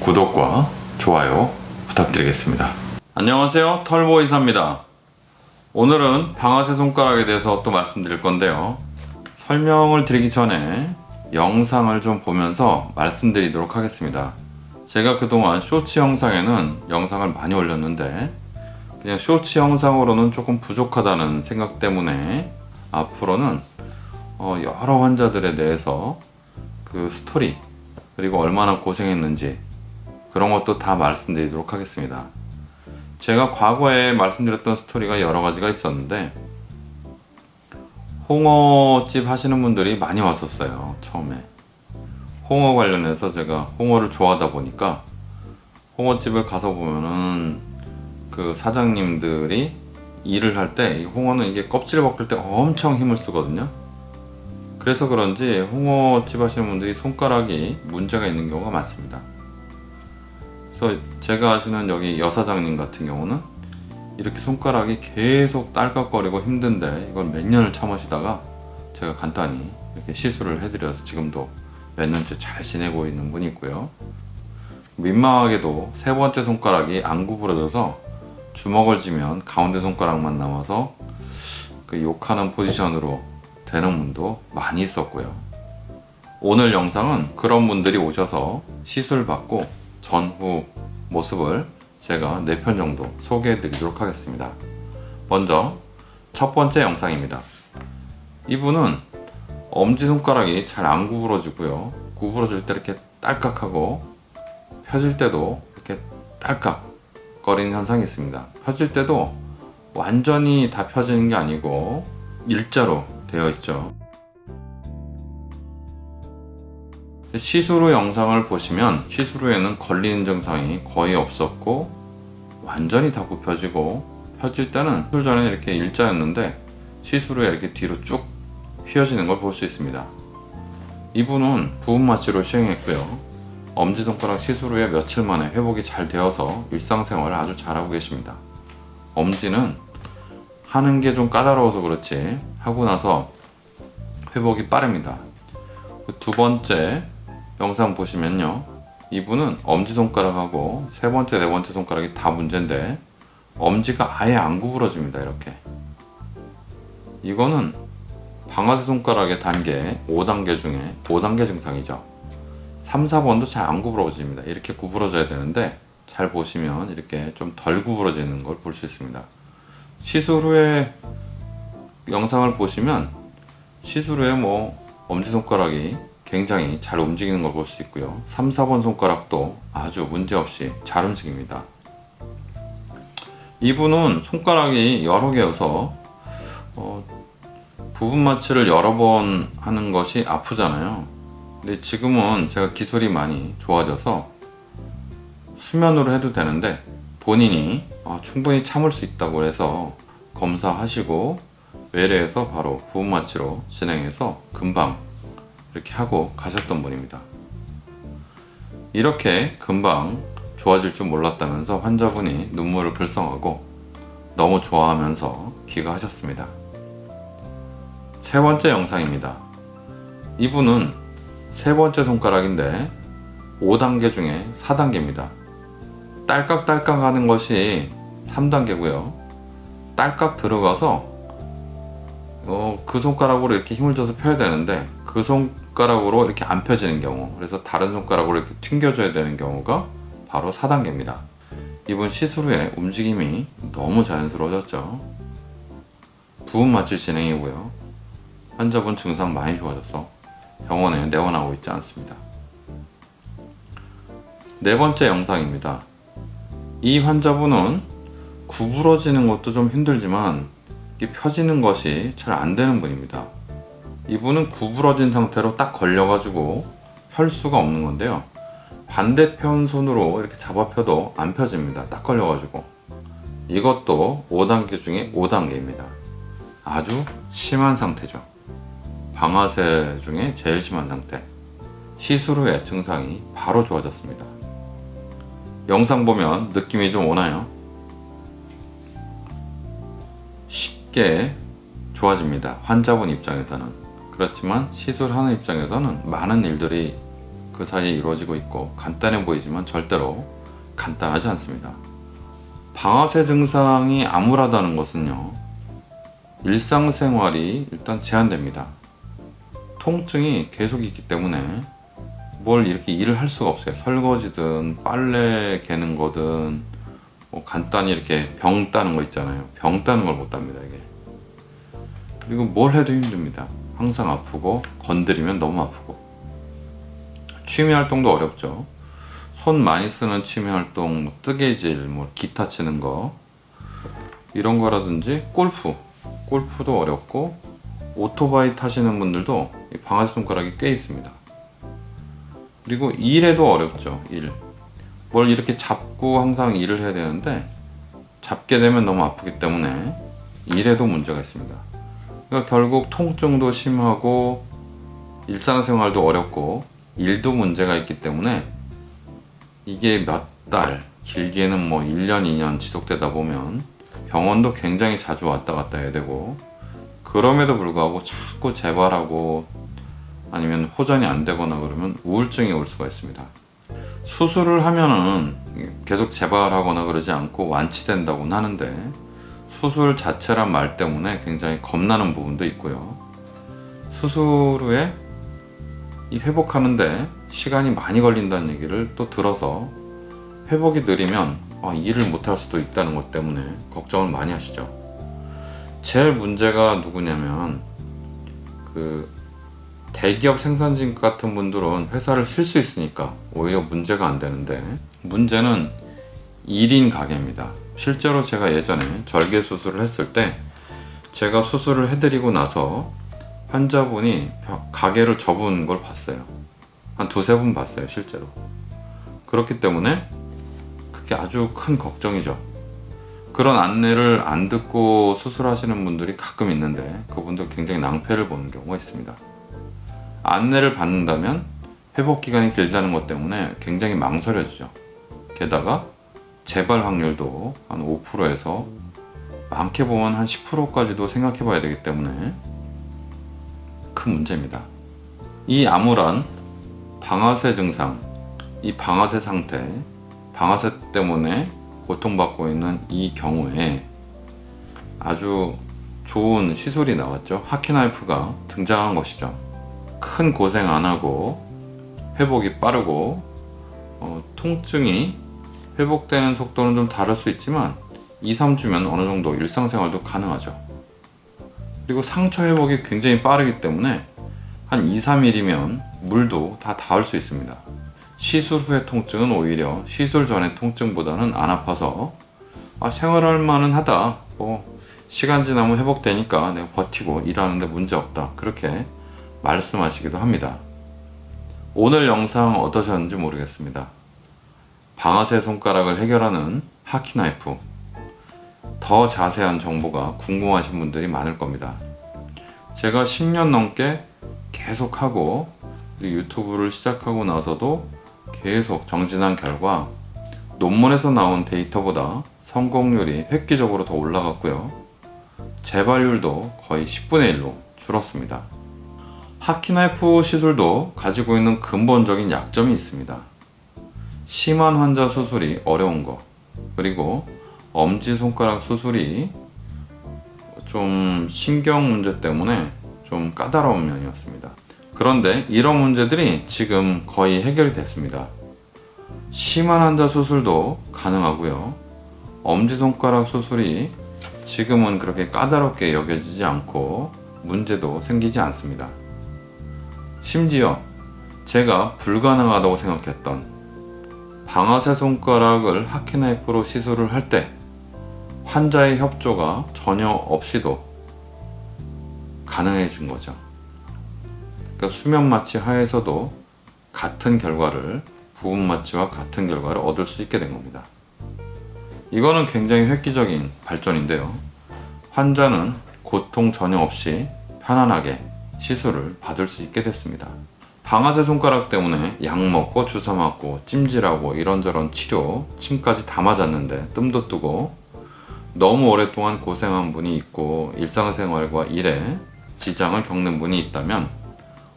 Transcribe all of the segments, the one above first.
구독과 좋아요 부탁드리겠습니다. 안녕하세요. 털보이사입니다. 오늘은 방아쇠 손가락에 대해서 또 말씀드릴 건데요. 설명을 드리기 전에 영상을 좀 보면서 말씀드리도록 하겠습니다. 제가 그동안 쇼츠 영상에는 영상을 많이 올렸는데 그냥 쇼츠 영상으로는 조금 부족하다는 생각 때문에 앞으로는 어, 여러 환자들에 대해서 그 스토리 그리고 얼마나 고생했는지 그런 것도 다 말씀드리도록 하겠습니다. 제가 과거에 말씀드렸던 스토리가 여러 가지가 있었는데 홍어집 하시는 분들이 많이 왔었어요 처음에. 홍어 관련해서 제가 홍어를 좋아하다 보니까 홍어집을 가서 보면은 그 사장님들이 일을 할 때 홍어는 이게 껍질을 벗길 때 엄청 힘을 쓰거든요. 그래서 그런지 홍어집 하시는 분들이 손가락이 문제가 있는 경우가 많습니다 그래서 제가 아시는 여기 여사장님 같은 경우는 이렇게 손가락이 계속 딸깍거리고 힘든데 이걸 몇 년을 참으시다가 제가 간단히 이렇게 시술을 해드려서 지금도 몇 년째 잘 지내고 있는 분이 있고요. 민망하게도 세 번째 손가락이 안 구부러져서 주먹을 쥐면 가운데 손가락만 남아서 그 욕하는 포지션으로 되는 분도 많이 있었고요. 오늘 영상은 그런 분들이 오셔서 시술 받고 전후 모습을 제가 4편 정도 소개해 드리도록 하겠습니다. 먼저 첫 번째 영상입니다. 이분은 엄지손가락이 잘 안 구부러지고요. 구부러질 때 이렇게 딸깍하고 펴질 때도 이렇게 딸깍 거리는 현상이 있습니다. 펴질 때도 완전히 다 펴지는 게 아니고 일자로 되어 있죠 시술 후 영상을 보시면 시술 후에는 걸리는 증상이 거의 없었고 완전히 다 굽혀지고 펴질 때는 시술 전에 이렇게 일자였는데 시술 후에 이렇게 뒤로 쭉 휘어지는 걸 볼 수 있습니다. 이분은 부분 마취로 시행했고요. 엄지손가락 시술 후에 며칠 만에 회복이 잘 되어서 일상생활을 아주 잘하고 계십니다. 엄지는 하는 게 좀 까다로워서 그렇지 하고 나서 회복이 빠릅니다. 그두 번째 영상 보시면요. 이분은 엄지손가락하고 세 번째 네 번째 손가락이 다 문제인데 엄지가 아예 안 구부러집니다 이렇게. 이거는 방아쇠 손가락의 단계 5단계 중에 5단계 증상이죠. 3, 4번도 잘 안 구부러집니다. 이렇게 구부러져야 되는데 잘 보시면 이렇게 좀 덜 구부러지는 걸 볼 수 있습니다. 시술 후에 영상을 보시면 시술 후에 뭐 엄지손가락이 굉장히 잘 움직이는 걸 볼 수 있고요. 3, 4번 손가락도 아주 문제없이 잘 움직입니다. 이분은 손가락이 여러 개여서 어, 부분 마취를 여러 번 하는 것이 아프잖아요. 근데 지금은 제가 기술이 많이 좋아져서 수면으로 해도 되는데 본인이 아, 충분히 참을 수 있다고 해서 검사하시고 외래에서 바로 부분 마취로 진행해서 금방 이렇게 하고 가셨던 분입니다. 이렇게 금방 좋아질 줄 몰랐다면서 환자분이 눈물을 글썽하고 너무 좋아하면서 귀가하셨습니다. 세 번째 영상입니다. 이분은 세 번째 손가락인데 5단계 중에 4단계입니다. 딸깍딸깍 하는 것이 3단계고요. 딸깍 들어가서 어, 그 손가락으로 이렇게 힘을 줘서 펴야 되는데 그 손가락으로 이렇게 안 펴지는 경우 그래서 다른 손가락으로 이렇게 튕겨줘야 되는 경우가 바로 4단계입니다. 이번 시술 후에 움직임이 너무 자연스러워졌죠. 부분 마취 진행이고요. 환자분 증상 많이 좋아져서 병원에 내원하고 있지 않습니다. 네 번째 영상입니다. 이 환자분은 구부러지는 것도 좀 힘들지만 펴지는 것이 잘 안되는 분입니다. 이분은 구부러진 상태로 딱 걸려 가지고 펼 수가 없는 건데요. 반대편 손으로 이렇게 잡아 펴도 안 펴집니다. 딱 걸려 가지고. 이것도 5단계 중에 5단계입니다. 아주 심한 상태죠. 방아쇠 중에 제일 심한 상태. 시술 후에 증상이 바로 좋아졌습니다. 영상 보면 느낌이 좀 오나요? 쉽게 좋아집니다 환자분 입장에서는 그렇지만 시술하는 입장에서는 많은 일들이 그그 사이에 이루어지고 있고 간단해 보이지만 절대로 간단하지 않습니다. 방아쇠 증상이 암울하다는 것은요. 일상생활이 일단 제한됩니다. 통증이 계속 있기 때문에 뭘 이렇게 일을 할 수가 없어요. 설거지든 빨래 개는 거든 뭐 간단히 이렇게 병 따는 거 있잖아요. 병 따는 걸 못 답니다 이게. 그리고 뭘 해도 힘듭니다. 항상 아프고 건드리면 너무 아프고 취미 활동도 어렵죠. 손 많이 쓰는 취미 활동, 뭐 뜨개질, 뭐 기타 치는 거 이런 거라든지 골프, 골프도 어렵고 오토바이 타시는 분들도 이 방아쇠 손가락이 꽤 있습니다. 그리고 일에도 어렵죠. 일. 뭘 이렇게 잡고 항상 일을 해야 되는데 잡게 되면 너무 아프기 때문에 일에도 문제가 있습니다. 그러니까 결국 통증도 심하고 일상생활도 어렵고 일도 문제가 있기 때문에 이게 몇 달, 길게는 뭐 1년, 2년 지속되다 보면 병원도 굉장히 자주 왔다 갔다 해야 되고 그럼에도 불구하고 자꾸 재발하고 아니면 호전이 안 되거나 그러면 우울증이 올 수가 있습니다. 수술을 하면은 계속 재발하거나 그러지 않고 완치된다고는 하는데 수술 자체란 말 때문에 굉장히 겁나는 부분도 있고요. 수술 후에 이 회복하는데 시간이 많이 걸린다는 얘기를 또 들어서 회복이 느리면 아, 일을 못할 수도 있다는 것 때문에 걱정을 많이 하시죠. 제일 문제가 누구냐면 그 대기업 생산직 같은 분들은 회사를 쉴 수 있으니까 오히려 문제가 안 되는데 문제는 1인 가게입니다. 실제로 제가 예전에 절개 수술을 했을 때 제가 수술을 해드리고 나서 환자분이 가게를 접은 걸 봤어요. 한 두세 분 봤어요, 실제로. 그렇기 때문에 그게 아주 큰 걱정이죠. 그런 안내를 안 듣고 수술하시는 분들이 가끔 있는데 그분들 굉장히 낭패를 보는 경우가 있습니다. 안내를 받는다면 회복 기간이 길다는 것 때문에 굉장히 망설여지죠. 게다가 재발 확률도 한 5%에서 많게 보면 한 10%까지도 생각해 봐야 되기 때문에 큰 문제입니다. 이 암울한 방아쇠 증상, 이 방아쇠 상태, 방아쇠 때문에 고통받고 있는 이 경우에 아주 좋은 시술이 나왔죠. 하키나이프가 등장한 것이죠. 큰 고생 안 하고 회복이 빠르고 어, 통증이 회복되는 속도는 좀 다를 수 있지만 2, 3주면 어느 정도 일상생활도 가능하죠. 그리고 상처 회복이 굉장히 빠르기 때문에 한 2, 3일이면 물도 다 닿을 수 있습니다. 시술 후의 통증은 오히려 시술 전의 통증보다는 안 아파서 아, 생활할 만은 하다. 뭐 시간 지나면 회복되니까 내가 버티고 일하는데 문제 없다. 그렇게 말씀하시기도 합니다. 오늘 영상 어떠셨는지 모르겠습니다. 방아쇠 손가락을 해결하는 하키나이프 더 자세한 정보가 궁금하신 분들이 많을 겁니다. 제가 10년 넘게 계속하고 유튜브를 시작하고 나서도 계속 정진한 결과 논문에서 나온 데이터보다 성공률이 획기적으로 더 올라갔고요. 재발률도 거의 10분의 1로 줄었습니다. 하키나이프 시술도 가지고 있는 근본적인 약점이 있습니다. 심한 환자 수술이 어려운 거 그리고 엄지손가락 수술이 좀 신경 문제 때문에 좀 까다로운 면이었습니다. 그런데 이런 문제들이 지금 거의 해결이 됐습니다. 심한 환자 수술도 가능하고요. 엄지손가락 수술이 지금은 그렇게 까다롭게 여겨지지 않고 문제도 생기지 않습니다. 심지어 제가 불가능하다고 생각했던 방아쇠 손가락을 하키나이프로 시술을 할 때 환자의 협조가 전혀 없이도 가능해진 거죠. 그러니까 수면 마취 하에서도 같은 결과를 부분 마취와 같은 결과를 얻을 수 있게 된 겁니다. 이거는 굉장히 획기적인 발전인데요. 환자는 고통 전혀 없이 편안하게 시술을 받을 수 있게 됐습니다. 방아쇠 손가락 때문에 약 먹고 주사 맞고 찜질하고 이런저런 치료, 침까지 다 맞았는데 뜸도 뜨고 너무 오랫동안 고생한 분이 있고 일상생활과 일에 지장을 겪는 분이 있다면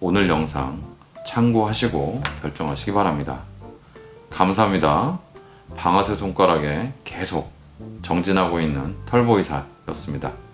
오늘 영상 참고하시고 결정하시기 바랍니다. 감사합니다. 방아쇠 손가락에 계속 정진하고 있는 털보이사였습니다.